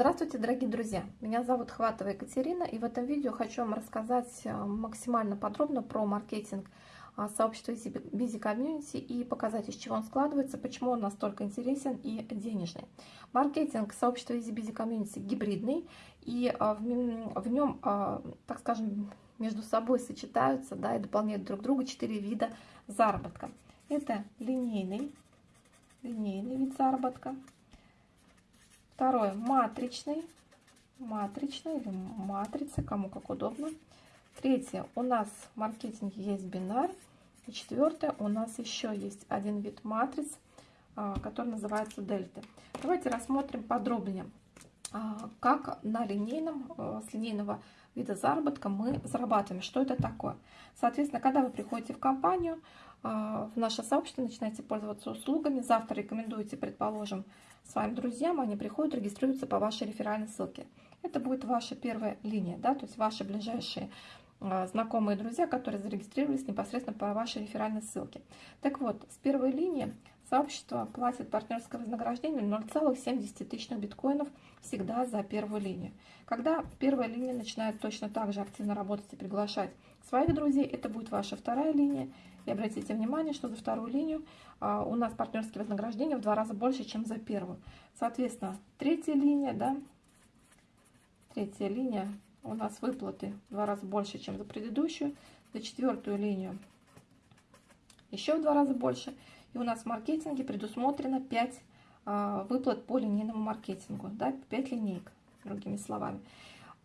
Здравствуйте, дорогие друзья! Меня зовут Хватова Екатерина, и в этом видео хочу вам рассказать э, максимально подробно про маркетинг а, сообщества Busy Community и показать, из чего он складывается, почему он настолько интересен и денежный. Маркетинг сообщества Easy Busy Community гибридный, и а, в нем, а, так скажем, между собой сочетаются да, и дополняют друг друга четыре вида заработка. Это линейный, линейный вид заработка – Второе, матричный, матричный или матрица, кому как удобно. Третье, у нас в маркетинге есть бинар. И четвертое, у нас еще есть один вид матриц, а, который называется дельты. Давайте рассмотрим подробнее, а, как на линейном, а, с линейного вида заработка мы зарабатываем. Что это такое? Соответственно, когда вы приходите в компанию, в наше сообщество, начинаете пользоваться услугами, завтра рекомендуете, предположим, своим друзьям, они приходят, регистрируются по вашей реферальной ссылке. Это будет ваша первая линия, да, то есть ваши ближайшие а, знакомые друзья, которые зарегистрировались непосредственно по вашей реферальной ссылке. Так вот, с первой линии сообщество платит партнерское вознаграждение 0,7 тысячных биткоинов всегда за первую линию. Когда первая линия начинает точно так же активно работать и приглашать своих друзей, это будет ваша вторая линия, и обратите внимание, что за вторую линию а, у нас партнерские вознаграждения в два раза больше, чем за первую. Соответственно, третья линия, да, третья линия у нас выплаты в два раза больше, чем за предыдущую. За четвертую линию еще в два раза больше. И у нас в маркетинге предусмотрено 5 а, выплат по линейному маркетингу, да, 5 линейок, другими словами.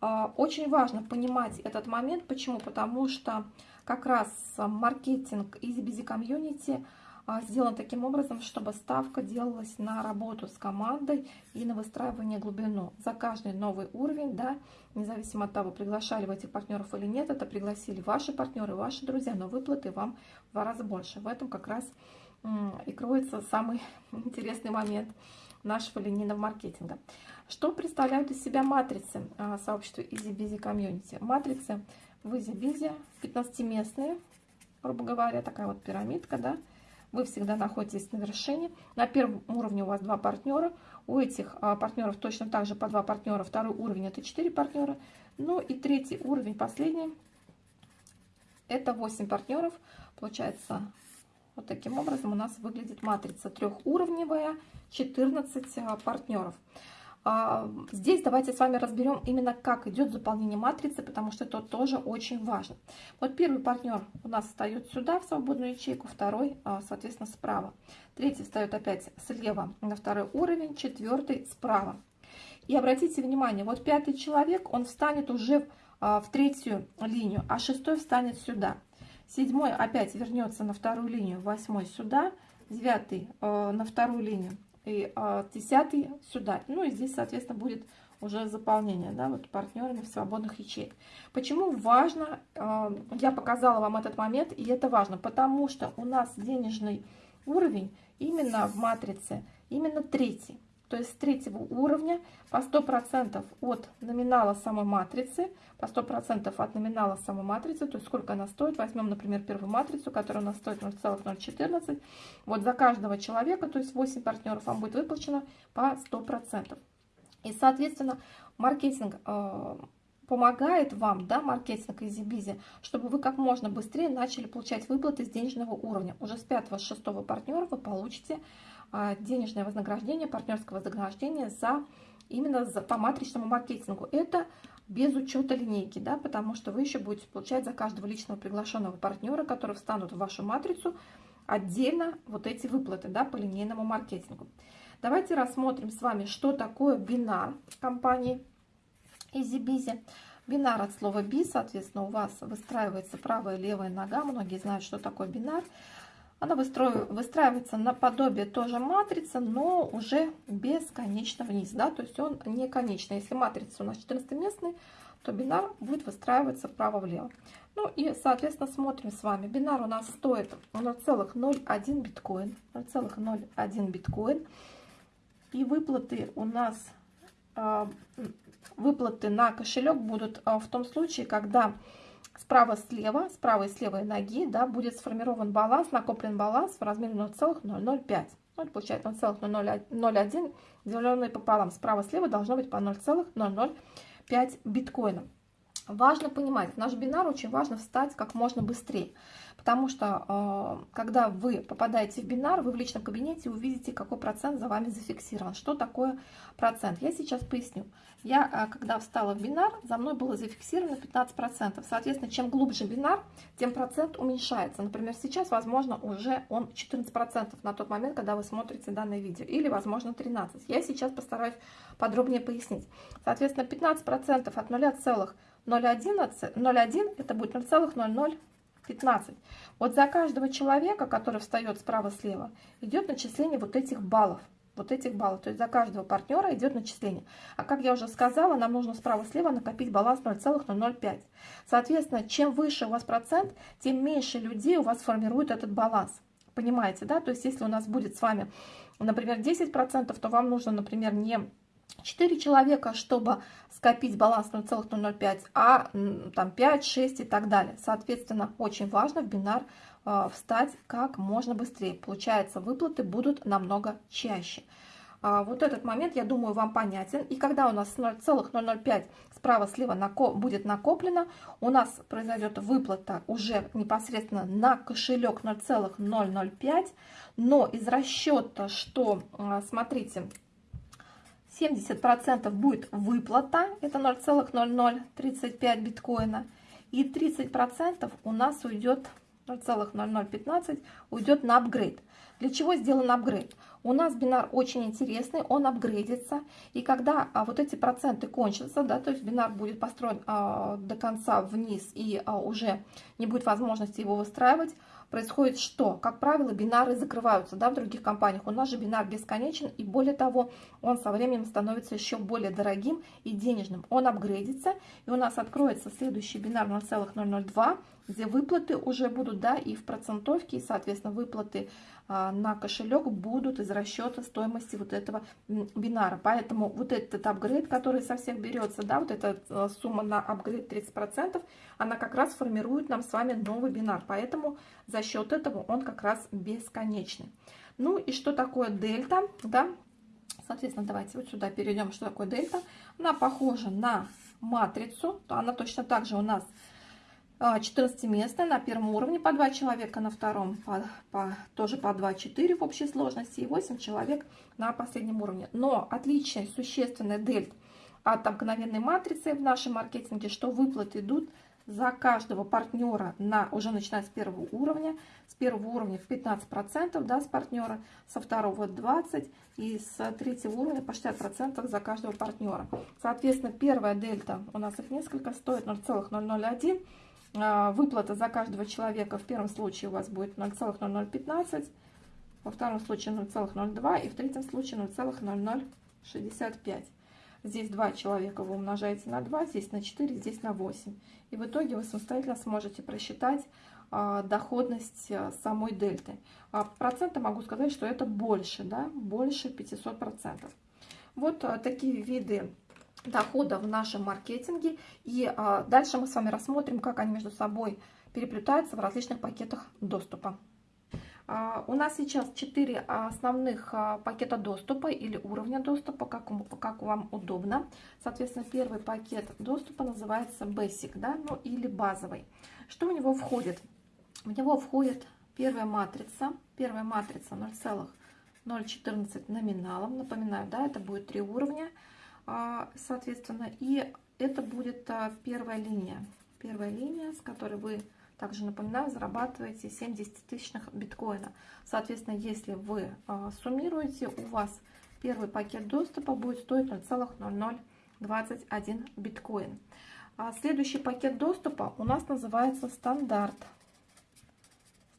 А, очень важно понимать этот момент. Почему? Потому что как раз маркетинг EasyBusy Community а, сделан таким образом, чтобы ставка делалась на работу с командой и на выстраивание глубину. За каждый новый уровень, да, независимо от того, приглашали вы этих партнеров или нет, это пригласили ваши партнеры, ваши друзья, но выплаты вам в два раза больше. В этом как раз и кроется самый интересный момент нашего линейного маркетинга. Что представляют из себя матрицы а, сообщества EasyBusy Community? Матрицы в EasyBusy 15-местные, грубо говоря, такая вот пирамидка, да, вы всегда находитесь на вершине. На первом уровне у вас два партнера. У этих а, партнеров точно так же по два партнера. Второй уровень это 4 партнера. Ну и третий уровень, последний, это 8 партнеров. Получается, вот таким образом у нас выглядит матрица трехуровневая, 14 а, партнеров. А, здесь давайте с вами разберем именно, как идет заполнение матрицы, потому что это тоже очень важно. Вот первый партнер у нас встает сюда, в свободную ячейку, второй, а, соответственно, справа. Третий встает опять слева на второй уровень, четвертый справа. И обратите внимание, вот пятый человек, он встанет уже в третью линию, а шестой встанет сюда. Седьмой опять вернется на вторую линию, восьмой сюда, девятый на вторую линию, и а, десятый сюда. Ну и здесь, соответственно, будет уже заполнение, да, вот партнерами в свободных ячеек. Почему важно, а, я показала вам этот момент, и это важно, потому что у нас денежный уровень именно в матрице, именно третий то есть с третьего уровня по 100% от номинала самой матрицы, по 100% от номинала самой матрицы, то есть сколько она стоит. Возьмем, например, первую матрицу, которая у нас стоит 0,014. Вот за каждого человека, то есть 8 партнеров, вам будет выплачено по 100%. И, соответственно, маркетинг э, помогает вам, да, маркетинг EasyBizy, чтобы вы как можно быстрее начали получать выплаты с денежного уровня. Уже с 5-6 партнера вы получите денежное вознаграждение, партнерское вознаграждение за именно за, по матричному маркетингу. Это без учета линейки, да, потому что вы еще будете получать за каждого личного приглашенного партнера, который встанут в вашу матрицу, отдельно вот эти выплаты да, по линейному маркетингу. Давайте рассмотрим с вами, что такое бинар компании EasyBizy. Бинар от слова би, соответственно, у вас выстраивается правая и левая нога. Многие знают, что такое бинар. Она выстраивается наподобие тоже матрицы, но уже бесконечно вниз. Да? То есть он не конечный. Если матрица у нас 14-местный, то бинар будет выстраиваться вправо-влево. Ну и, соответственно, смотрим с вами. Бинар у нас стоит 0,01 биткоин. 0,01 биткоин. И выплаты у нас а, выплаты на кошелек будут а, в том случае, когда справа-слева, справа и с левой ноги, да, будет сформирован баланс, накоплен баланс в размере 0,005. Ну, это получается 0,001, деленное пополам. Справа-слева должно быть по 0,005 биткоина. Важно понимать, наш бинар очень важно встать как можно быстрее. Потому что, э, когда вы попадаете в бинар, вы в личном кабинете увидите, какой процент за вами зафиксирован. Что такое процент? Я сейчас поясню. Я, э, когда встала в бинар, за мной было зафиксировано 15%. Соответственно, чем глубже бинар, тем процент уменьшается. Например, сейчас, возможно, уже он 14% на тот момент, когда вы смотрите данное видео. Или, возможно, 13%. Я сейчас постараюсь подробнее пояснить. Соответственно, 15% от 0,011, это будет 0,00 15. Вот за каждого человека, который встает справа-слева, идет начисление вот этих баллов. Вот этих баллов. То есть за каждого партнера идет начисление. А как я уже сказала, нам нужно справа-слева накопить баланс 0,005. Соответственно, чем выше у вас процент, тем меньше людей у вас формирует этот баланс. Понимаете, да? То есть если у нас будет с вами, например, 10%, то вам нужно, например, не 4 человека, чтобы скопить баланс 0,005, а там 5, 6 и так далее. Соответственно, очень важно в бинар э, встать как можно быстрее. Получается, выплаты будут намного чаще. А, вот этот момент, я думаю, вам понятен. И когда у нас 0,005 справа-слева нако будет накоплено, у нас произойдет выплата уже непосредственно на кошелек 0,005. Но из расчета, что, э, смотрите, 70% будет выплата, это 0,0035 биткоина, и 30% у нас уйдет 0,0015 уйдет на апгрейд. Для чего сделан апгрейд? У нас бинар очень интересный, он апгрейдится, и когда а, вот эти проценты кончатся, да, то есть бинар будет построен а, до конца вниз и а, уже не будет возможности его выстраивать, происходит что? Как правило, бинары закрываются да, в других компаниях. У нас же бинар бесконечен, и более того, он со временем становится еще более дорогим и денежным. Он апгрейдится, и у нас откроется следующий бинар 0,002, где выплаты уже будут, да, и в процентовке, и, соответственно, выплаты а, на кошелек будут из расчета стоимости вот этого бинара. Поэтому вот этот апгрейд, который со всех берется, да, вот эта а, сумма на апгрейд 30%, она как раз формирует нам с вами новый бинар. Поэтому за счет этого он как раз бесконечный. Ну и что такое дельта, да? Соответственно, давайте вот сюда перейдем, что такое дельта. Она похожа на матрицу, она точно так же у нас 14-местная на первом уровне по 2 человека, на втором по, по, тоже по 2-4 в общей сложности и 8 человек на последнем уровне. Но отличие существенное дельт от обыкновенной матрицы в нашем маркетинге, что выплаты идут за каждого партнера на уже начиная с первого уровня. С первого уровня в 15% да, с партнера, со второго 20% и с третьего уровня по 60% за каждого партнера. Соответственно, первая дельта, у нас их несколько, стоит 0,001 а, выплата за каждого человека в первом случае у вас будет 0,0015, во втором случае 0,02 и в третьем случае 0,0065. Здесь 2 человека вы умножаете на 2, здесь на 4, здесь на 8. И в итоге вы самостоятельно сможете просчитать а, доходность а, самой дельты. А, проценты могу сказать, что это больше, да, больше 500%. Вот а, такие виды дохода в нашем маркетинге. И а, дальше мы с вами рассмотрим, как они между собой переплетаются в различных пакетах доступа. А, у нас сейчас 4 основных а, пакета доступа или уровня доступа, как, как вам удобно. Соответственно, первый пакет доступа называется Basic, да, ну или базовый. Что в него входит? В него входит первая матрица, первая матрица 0,014 номиналом. Напоминаю, да, это будет три уровня. А, соответственно, и это будет а, первая линия. Первая линия, с которой вы, также напоминаю, зарабатываете 70 тысячных биткоина. Соответственно, если вы а, суммируете, у вас первый пакет доступа будет стоить 0,0021 биткоин. Следующий пакет доступа у нас называется стандарт.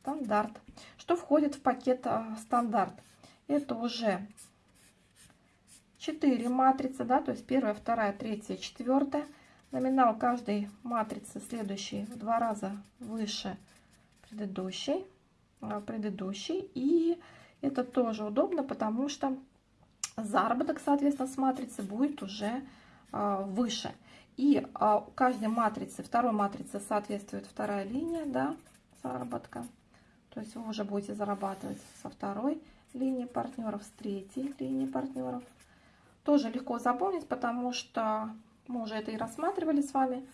Стандарт. Что входит в пакет стандарт? Это уже 4 матрицы, да, то есть первая, вторая, третья, четвертая. Номинал каждой матрицы следующий в два раза выше предыдущей, а, предыдущей. И это тоже удобно, потому что заработок, соответственно, с матрицы будет уже а, выше. И а, у каждой матрицы, второй матрице соответствует вторая линия, да, заработка. То есть вы уже будете зарабатывать со второй линии партнеров, с третьей линии партнеров. Тоже легко запомнить, потому что мы уже это и рассматривали с вами.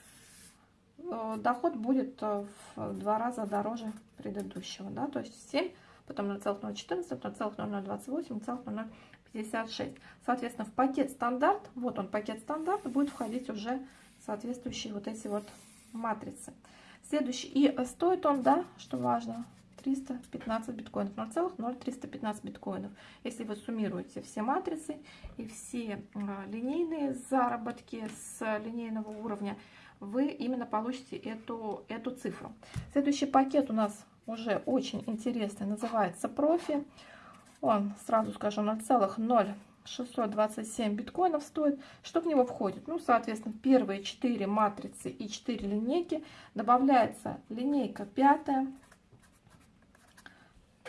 Э, доход будет э, в два раза дороже предыдущего, да, то есть 7, потом 0,014, 0,0028, 0,0056. Соответственно, в пакет стандарт, вот он пакет стандарт, будет входить уже соответствующие вот эти вот матрицы. Следующий, и стоит он, да, что важно, 315 биткоинов, 0,0315 биткоинов. Если вы суммируете все матрицы и все а, линейные заработки с линейного уровня, вы именно получите эту, эту цифру. Следующий пакет у нас уже очень интересный, называется профи. Он, сразу скажу, 0,0627 биткоинов стоит. Что в него входит? Ну, соответственно, первые 4 матрицы и 4 линейки. Добавляется линейка пятая,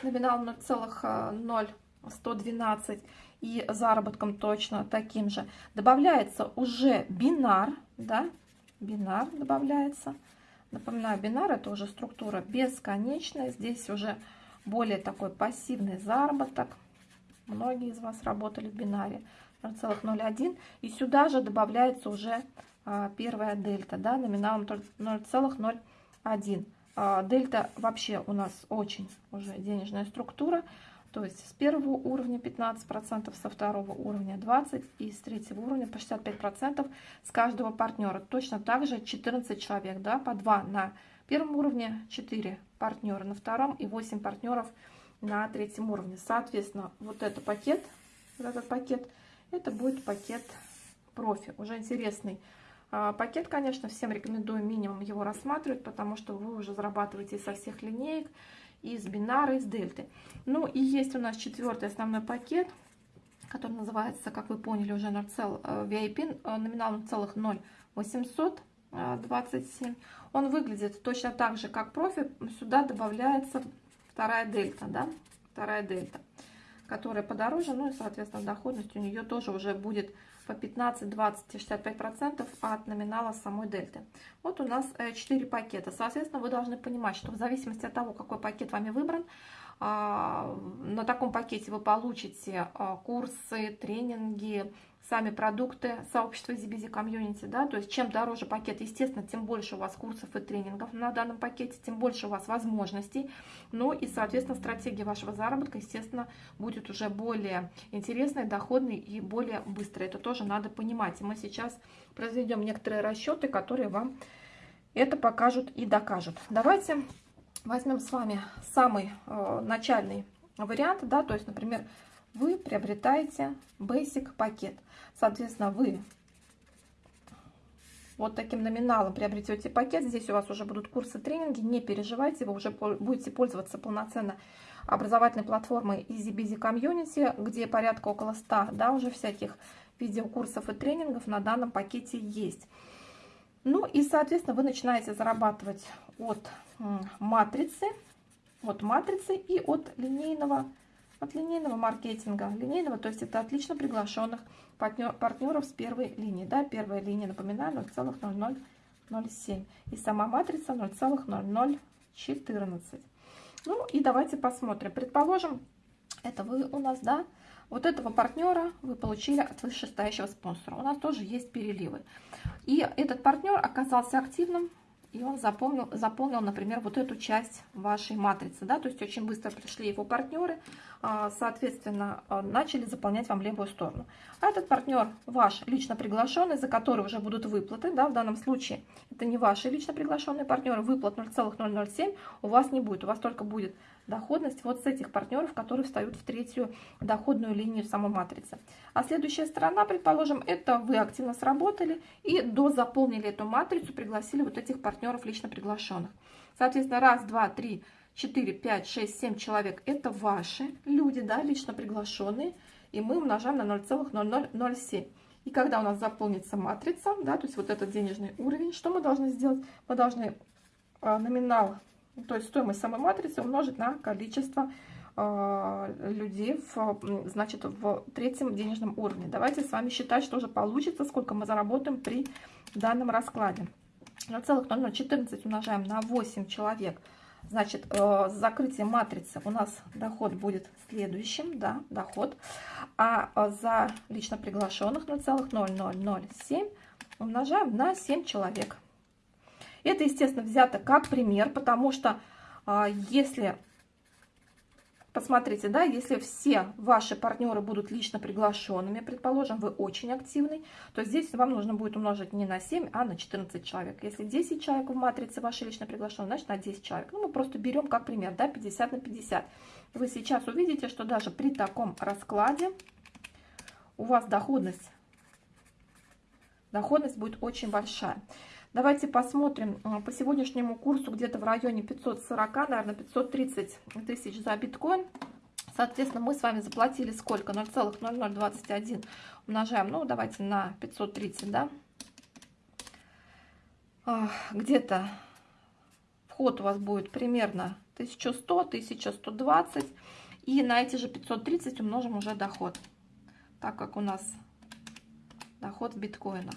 номинал 0,0112 и заработком точно таким же. Добавляется уже бинар, да, бинар добавляется. Напоминаю, бинар это уже структура бесконечная. Здесь уже более такой пассивный заработок. Многие из вас работали в бинаре 0,01. И сюда же добавляется уже а, первая дельта, да, номиналом 0,01. А, дельта вообще у нас очень уже денежная структура. То есть с первого уровня 15%, со второго уровня 20% и с третьего уровня по 65% с каждого партнера. Точно так же 14 человек, да, по 2 на первом уровне, 4 партнера на втором и 8 партнеров на третьем уровне. Соответственно, вот этот пакет, вот этот пакет, это будет пакет профи, уже интересный пакет, конечно, всем рекомендую минимум его рассматривать, потому что вы уже зарабатываете со всех линеек, из бинара, из дельты. Ну и есть у нас четвертый основной пакет, который называется, как вы поняли, уже 0, VIP, номинал 0,0827. Он выглядит точно так же, как профи. Сюда добавляется вторая дельта, да, вторая дельта, которая подороже, ну и, соответственно, доходность у нее тоже уже будет по 15, 20 и 65% от номинала самой дельты. Вот у нас 4 э, пакета. Соответственно, вы должны понимать, что в зависимости от того, какой пакет вами выбран, а, на таком пакете вы получите а, курсы, тренинги, сами продукты сообщества EasyBusy Community, да, то есть чем дороже пакет, естественно, тем больше у вас курсов и тренингов на данном пакете, тем больше у вас возможностей, ну и, соответственно, стратегия вашего заработка, естественно, будет уже более интересной, доходной и более быстрой, это тоже надо понимать, и мы сейчас произведем некоторые расчеты, которые вам это покажут и докажут. Давайте возьмем с вами самый э, начальный вариант, да, то есть, например, вы приобретаете Basic пакет. Соответственно, вы вот таким номиналом приобретете пакет. Здесь у вас уже будут курсы, тренинги. Не переживайте, вы уже будете пользоваться полноценно образовательной платформой EasyBusy Community, где порядка около 100 да, уже всяких видеокурсов и тренингов на данном пакете есть. Ну и, соответственно, вы начинаете зарабатывать от матрицы, от матрицы и от линейного от линейного маркетинга. Линейного, то есть это отлично приглашенных партнер, партнеров с первой линии. Да, первая линия, напоминаю, 0,0007. И сама матрица 0,0014. Ну и давайте посмотрим. Предположим, это вы у нас, да, вот этого партнера вы получили от вышестоящего спонсора. У нас тоже есть переливы. И этот партнер оказался активным и он заполнил, заполнил, например, вот эту часть вашей матрицы, да, то есть очень быстро пришли его партнеры, а, соответственно, а, начали заполнять вам левую сторону. А этот партнер ваш лично приглашенный, за который уже будут выплаты, да, в данном случае это не ваши лично приглашенные партнеры, выплат 0,007 у вас не будет, у вас только будет доходность вот с этих партнеров, которые встают в третью доходную линию самой матрицы. А следующая сторона, предположим, это вы активно сработали и дозаполнили эту матрицу, пригласили вот этих партнеров лично приглашенных. Соответственно, раз, два, три, четыре, пять, шесть, семь человек – это ваши люди, да, лично приглашенные, и мы умножаем на 0,0007. И когда у нас заполнится матрица, да, то есть вот этот денежный уровень, что мы должны сделать? Мы должны а, номинал то есть стоимость самой матрицы умножить на количество э, людей в, значит, в третьем денежном уровне. Давайте с вами считать, что же получится, сколько мы заработаем при данном раскладе. 0,0014 умножаем на 8 человек Значит, э, закрытие матрицы у нас доход будет следующим, да, доход. А э, за лично приглашенных 0,0007 умножаем на 7 человек. Это, естественно, взято как пример, потому что э, если Посмотрите, да, если все ваши партнеры будут лично приглашенными, предположим, вы очень активный, то здесь вам нужно будет умножить не на 7, а на 14 человек. Если 10 человек в матрице ваши лично приглашенные, значит на 10 человек. Ну, мы просто берем как пример, да, 50 на 50. Вы сейчас увидите, что даже при таком раскладе у вас доходность, доходность будет очень большая. Давайте посмотрим э, по сегодняшнему курсу где-то в районе 540, наверное, 530 тысяч за биткоин. Соответственно, мы с вами заплатили сколько? 0,0021 умножаем, ну, давайте на 530, да? Где-то вход у вас будет примерно 1100, 1120. И на эти же 530 умножим уже доход, так как у нас доход в биткоинах.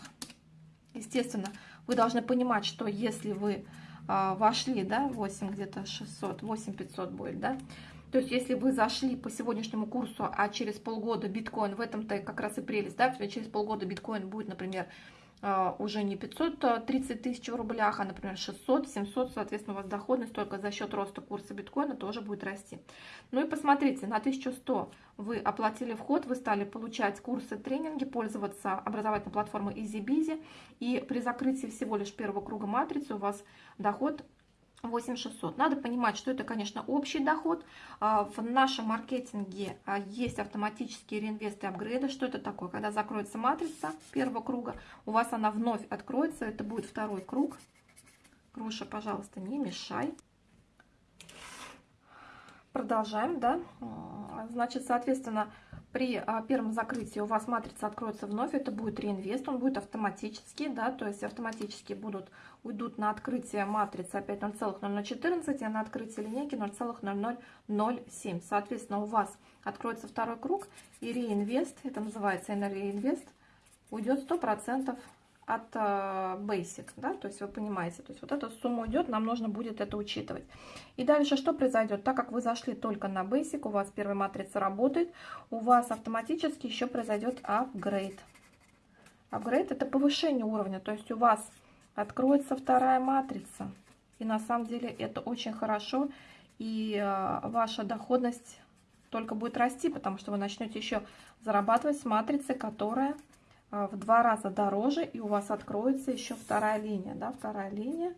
Естественно, вы должны понимать, что если вы а, вошли, да, 8 где-то 600, 8 500 будет, да, то есть, если вы зашли по сегодняшнему курсу, а через полгода биткоин, в этом-то как раз и прелесть, да, через полгода биткоин будет, например, уже не 530 тысяч в рублях, а, например, 600, 700, соответственно, у вас доходность только за счет роста курса биткоина тоже будет расти. Ну и посмотрите, на 1100 вы оплатили вход, вы стали получать курсы, тренинги, пользоваться образовательной платформой EasyBizy, и при закрытии всего лишь первого круга матрицы у вас доход 8600. Надо понимать, что это, конечно, общий доход. А, в нашем маркетинге а, есть автоматические реинвесты и апгрейды. Что это такое? Когда закроется матрица первого круга, у вас она вновь откроется. Это будет второй круг. Груша, пожалуйста, не мешай. Продолжаем, да? А, значит, соответственно, при а, первом закрытии у вас матрица откроется вновь, это будет реинвест, он будет автоматически, да, то есть автоматически будут, уйдут на открытие матрицы опять 0,0014, а на открытие линейки 0,0007. Соответственно, у вас откроется второй круг, и реинвест, это называется реинвест, уйдет 100% от uh, basic, да, то есть вы понимаете, то есть вот эта сумма идет, нам нужно будет это учитывать. И дальше что произойдет? Так как вы зашли только на basic, у вас первая матрица работает, у вас автоматически еще произойдет upgrade. Upgrade это повышение уровня, то есть у вас откроется вторая матрица. И на самом деле это очень хорошо, и uh, ваша доходность только будет расти, потому что вы начнете еще зарабатывать с матрицы, которая в два раза дороже, и у вас откроется еще вторая линия, да, вторая линия,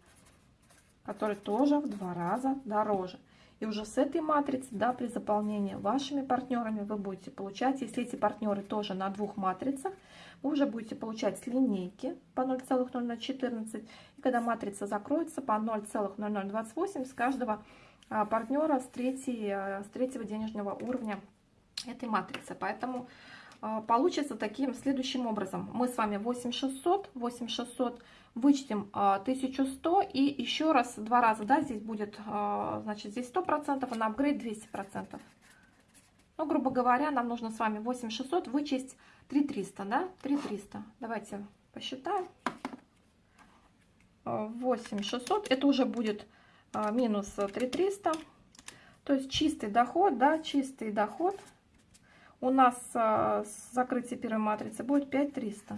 которая тоже в два раза дороже. И уже с этой матрицы, да, при заполнении вашими партнерами вы будете получать, если эти партнеры тоже на двух матрицах, вы уже будете получать с линейки по 0,0014, и когда матрица закроется по 0,0028 с каждого а, партнера с, третьей, а, с третьего денежного уровня этой матрицы. Поэтому получится таким следующим образом. Мы с вами 8600, 8600 вычтем 1100 и еще раз, два раза, да, здесь будет, а, значит, здесь 100%, а на апгрейд 200%. Ну, грубо говоря, нам нужно с вами 8600 вычесть 3300, да, 3300. Давайте посчитаем. 8600, это уже будет минус 3300. То есть чистый доход, да, чистый доход – у нас а, закрытие первой матрицы будет 5300.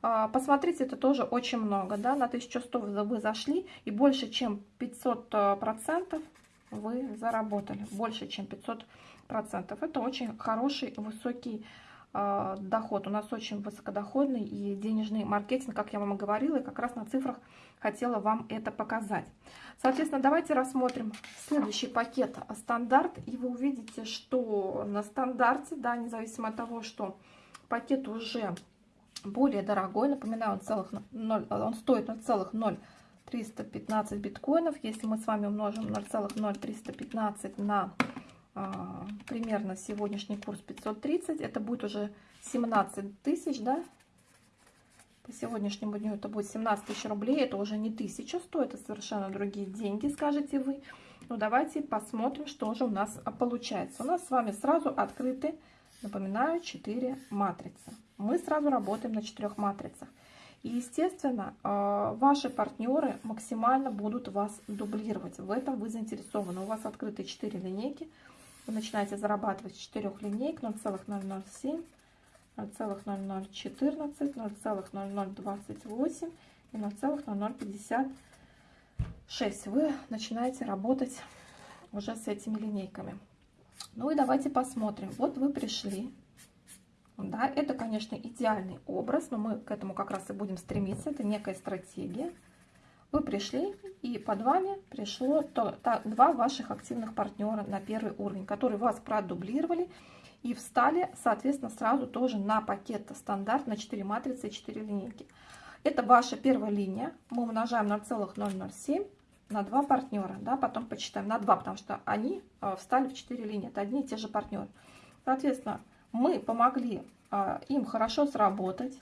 А, посмотрите, это тоже очень много, да, на 1100 вы зашли, и больше, чем 500 а, процентов вы заработали, больше, чем 500 процентов. Это очень хороший, высокий доход. У нас очень высокодоходный и денежный маркетинг, как я вам и говорила, и как раз на цифрах хотела вам это показать. Соответственно, давайте рассмотрим следующий пакет стандарт, и вы увидите, что на стандарте, да, независимо от того, что пакет уже более дорогой, напоминаю, он, целых 0, он стоит 0,0315 биткоинов, если мы с вами умножим 0,0315 на а, примерно сегодняшний курс 530, это будет уже 17 тысяч, да, по сегодняшнему дню это будет 17 тысяч рублей. Это уже не тысяча стоит, это совершенно другие деньги, скажете вы. Ну, давайте посмотрим, что же у нас получается. У нас с вами сразу открыты, напоминаю, 4 матрицы. Мы сразу работаем на 4 матрицах. И, естественно, э, ваши партнеры максимально будут вас дублировать. В этом вы заинтересованы. У вас открыты 4 линейки. Вы начинаете зарабатывать с 4 линеек 0,007, 0,0014, 0,0028 и 0,0056. Вы начинаете работать уже с этими линейками. Ну и давайте посмотрим. Вот вы пришли да, это, конечно, идеальный образ, но мы к этому как раз и будем стремиться. Это некая стратегия. Вы пришли, и под вами пришло то, то, два ваших активных партнера на первый уровень, которые вас продублировали и встали, соответственно, сразу тоже на пакет стандарт на 4 матрицы и 4 линейки. Это ваша первая линия. Мы умножаем на целых 0,07 на два партнера. Да, потом почитаем на 2, потому что они э, встали в 4 линии. Это одни и те же партнеры. Соответственно, мы помогли а, им хорошо сработать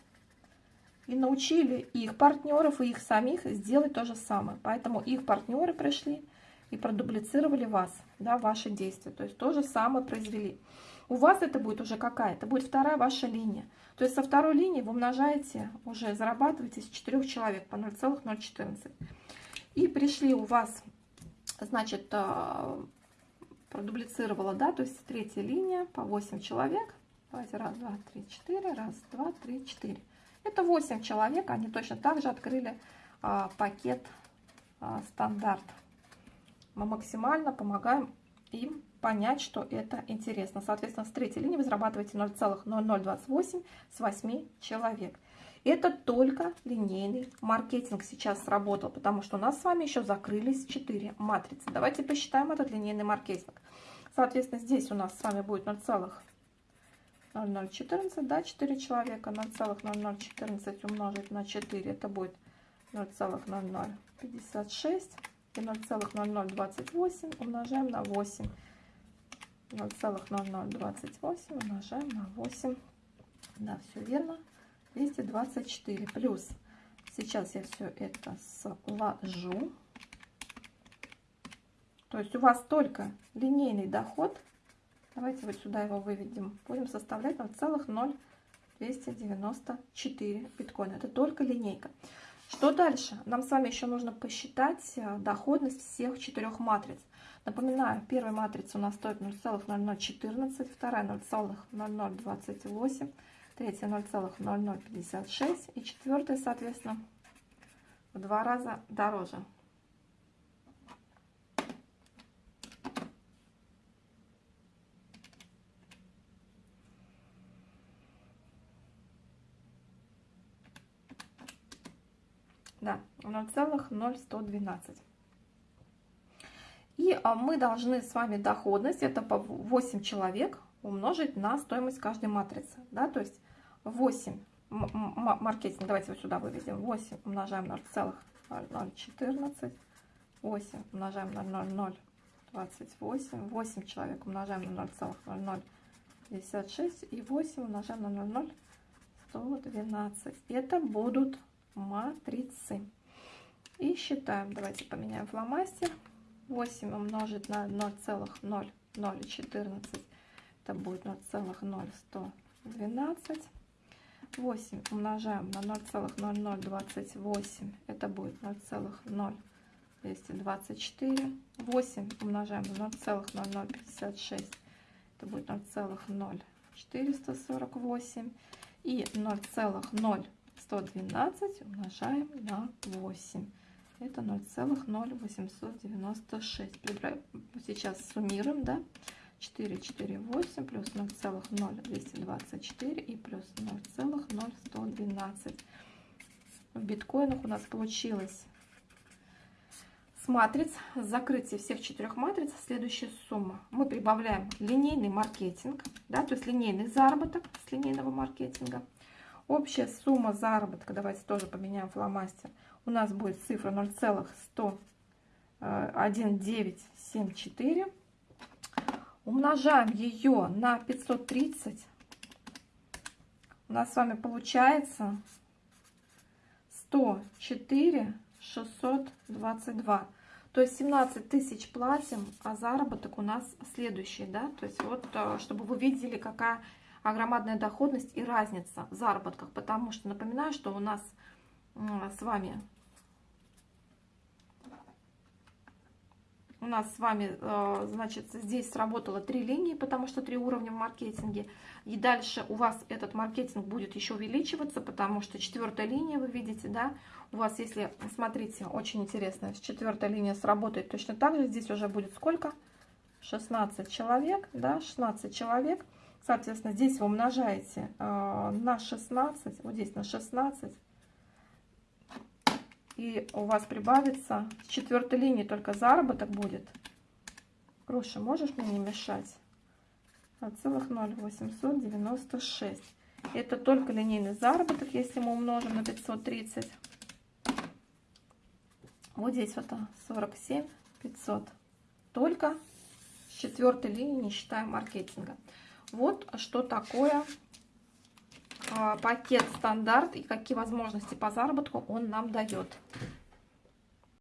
и научили их партнеров и их самих сделать то же самое. Поэтому их партнеры пришли и продублицировали вас, да, ваши действия. То есть то же самое произвели. У вас это будет уже какая? Это будет вторая ваша линия. То есть со второй линии вы умножаете, уже зарабатываете с 4 человек по 0,014. И пришли у вас, значит, а, продублицировала, да, то есть третья линия по 8 человек. Давайте раз, два, три, четыре, раз, два, три, четыре. Это 8 человек, они точно так же открыли а, пакет а, стандарт. Мы максимально помогаем им понять, что это интересно. Соответственно, с третьей линии вы зарабатываете 0,0028 с 8 человек. Это только линейный маркетинг сейчас сработал, потому что у нас с вами еще закрылись 4 матрицы. Давайте посчитаем этот линейный маркетинг. Соответственно, здесь у нас с вами будет 0,0014, да, 4 человека, 0,0014 умножить на 4, это будет 0,0056 и 0,0028 умножаем на 8. 0,0028 умножаем на 8. Да, все верно. 224 плюс. Сейчас я все это сложу. То есть у вас только линейный доход. Давайте вот сюда его выведем. Будем составлять 0,0294 биткоина. Это только линейка. Что дальше? Нам с вами еще нужно посчитать э, доходность всех четырех матриц. Напоминаю, первая матрица у нас стоит 0,0014, вторая 0,0028, третья 0,0056 и четвертая, соответственно, в два раза дороже. Да, 0,0112. И а, мы должны с вами доходность, это по 8 человек, умножить на стоимость каждой матрицы. Да, то есть 8 маркетинг, давайте вот сюда выведем, 8 умножаем на 0,014, 8 умножаем на 0,028, 8 человек умножаем на 0,0056 и 8 умножаем на 0,0112. Это будут матрицы. И считаем, давайте поменяем фломастер. 8 умножить на 0,0014, это будет 0,0112. 8 умножаем на 0,0028, это будет 0,0224. 8 умножаем на 0,0056, это будет 0,0448. И 0,0112 умножаем на 8. Это 0,0896. Сейчас суммируем, да? 448 плюс 0,0224 и плюс 0,0112. В биткоинах у нас получилось с матриц, с закрытия всех четырех матриц следующая сумма. Мы прибавляем линейный маркетинг, да, то есть линейный заработок с линейного маркетинга. Общая сумма заработка, давайте тоже поменяем фломастер, у нас будет цифра 0,1974 умножаем ее на 530, у нас с вами получается 104 622. То есть 17 тысяч платим, а заработок у нас следующий, да? То есть вот, э, чтобы вы видели, какая огромная доходность и разница в заработках. Потому что, напоминаю, что у нас с вами у нас с вами, э, значит, здесь сработало три линии, потому что три уровня в маркетинге. И дальше у вас этот маркетинг будет еще увеличиваться, потому что четвертая линия, вы видите, да, у вас, если, смотрите, очень интересно, четвертая линия сработает точно так же, здесь уже будет сколько? 16 человек, да, 16 человек. Соответственно, здесь вы умножаете э, на 16, вот здесь на 16, и у вас прибавится с четвертой линии только заработок будет. Груша, можешь мне не мешать? 0,0896. Это только линейный заработок, если мы умножим на 530. Вот здесь вот 47 500. Только с четвертой линии, не считая маркетинга. Вот что такое пакет стандарт и какие возможности по заработку он нам дает.